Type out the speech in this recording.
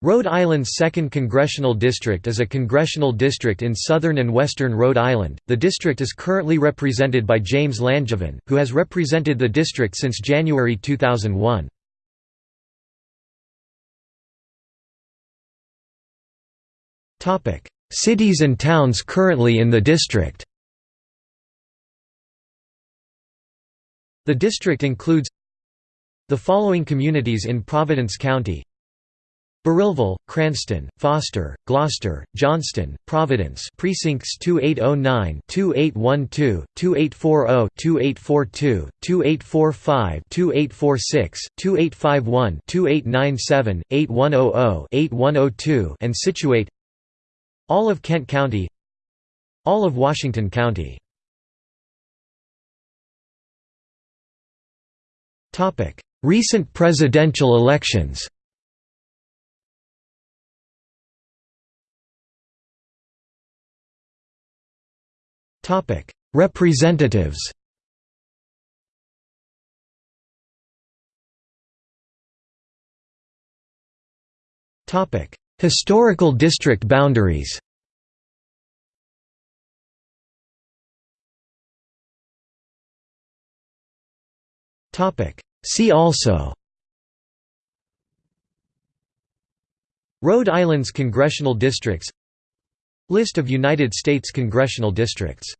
Rhode Island's 2nd Congressional District is a congressional district in southern and western Rhode Island. The district is currently represented by James Langevin, who has represented the district since January 2001. Topic: Cities and towns currently in the district. The district includes the following communities in Providence County Burrillville, Cranston, Foster, Glocester, Johnston, Providence precincts 2809, 2812, 2840, 2842, 2845, 2846, 2851, 2897, 8100, 8102 and Scituate All of Kent County All of Washington County. Recent presidential elections Representatives Historical district boundaries See also Rhode Island's congressional districts List of United States congressional districts